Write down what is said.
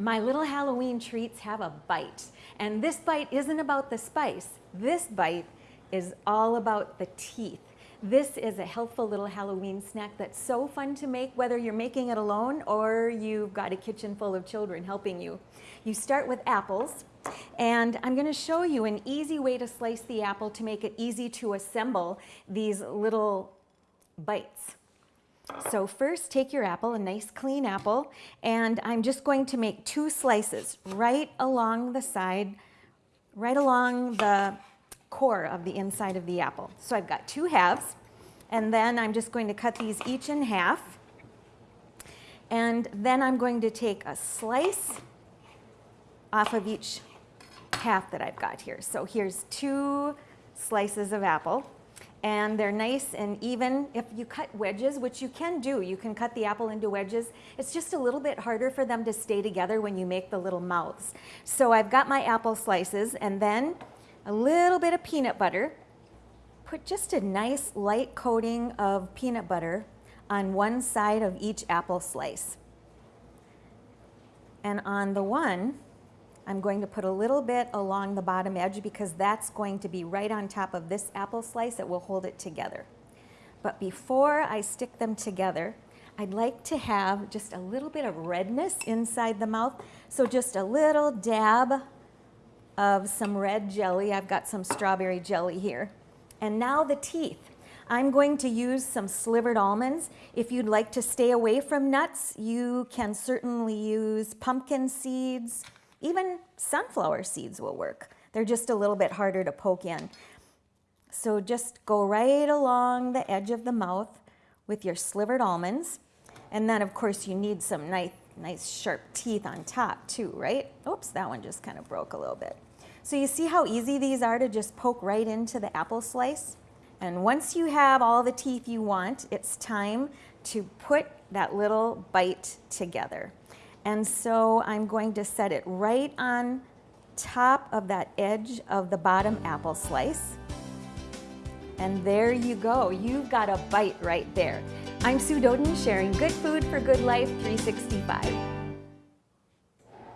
My little Halloween treats have a bite. And this bite isn't about the spice. This bite is all about the teeth. This is a healthful little Halloween snack that's so fun to make, whether you're making it alone or you've got a kitchen full of children helping you. You start with apples, and I'm gonna show you an easy way to slice the apple to make it easy to assemble these little bites. So first take your apple, a nice clean apple, and I'm just going to make two slices right along the side, right along the core of the inside of the apple. So I've got two halves, and then I'm just going to cut these each in half. And then I'm going to take a slice off of each half that I've got here. So here's two slices of apple and they're nice and even. If you cut wedges, which you can do, you can cut the apple into wedges, it's just a little bit harder for them to stay together when you make the little mouths. So I've got my apple slices and then a little bit of peanut butter. Put just a nice light coating of peanut butter on one side of each apple slice. And on the one, I'm going to put a little bit along the bottom edge because that's going to be right on top of this apple slice that will hold it together. But before I stick them together, I'd like to have just a little bit of redness inside the mouth. So just a little dab of some red jelly. I've got some strawberry jelly here. And now the teeth. I'm going to use some slivered almonds. If you'd like to stay away from nuts, you can certainly use pumpkin seeds, even sunflower seeds will work. They're just a little bit harder to poke in. So just go right along the edge of the mouth with your slivered almonds. And then of course you need some nice, nice sharp teeth on top too, right? Oops, that one just kind of broke a little bit. So you see how easy these are to just poke right into the apple slice? And once you have all the teeth you want, it's time to put that little bite together. And so I'm going to set it right on top of that edge of the bottom apple slice. And there you go. You've got a bite right there. I'm Sue Doeden sharing Good Food for Good Life 365.